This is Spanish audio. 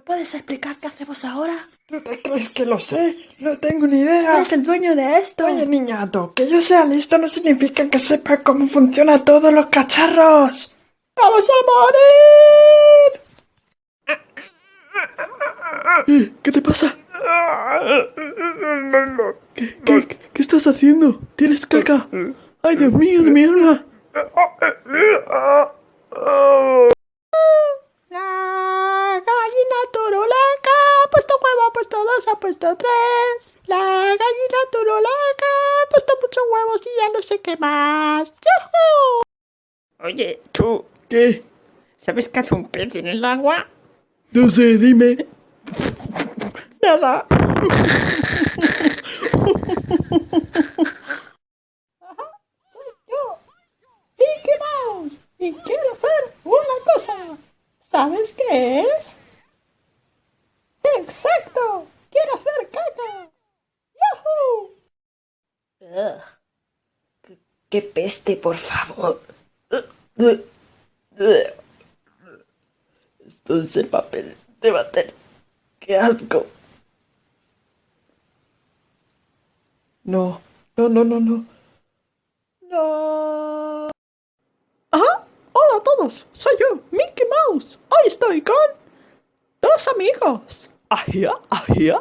¿Me puedes explicar qué hacemos ahora? ¿Tú te crees que lo sé? No tengo ni idea. Eres el dueño de esto. Oye, niñato, que yo sea listo no significa que sepa cómo funcionan todos los cacharros. ¡Vamos a morir! Eh, ¿Qué te pasa? ¿Qué, qué, qué estás haciendo? ¿Tienes caca? ¡Ay, Dios mío, de mi alma! La gallina turulaca ha puesto huevo, ha puesto tres. La gallina turulaca ha puesto muchos huevos y ya no sé qué más. ¡Yujú! Oye, tú, ¿Qué? ¿sabes qué hace un pez en el agua? No sé, dime. Nada. Soy yo, Mickey Mouse, y quiero hacer una cosa. ¿Sabes qué es? ¡Exacto! ¡Quiero hacer caca! ¡Yahoo! Ugh. Qué- ¡Qué peste, por favor! Esto es el papel de bater. ¡Qué asco! No, no, no, no, no. No. Ajá. Hola a todos. Soy yo, Mickey Mouse. Hoy estoy con dos amigos. Ajía, ajía.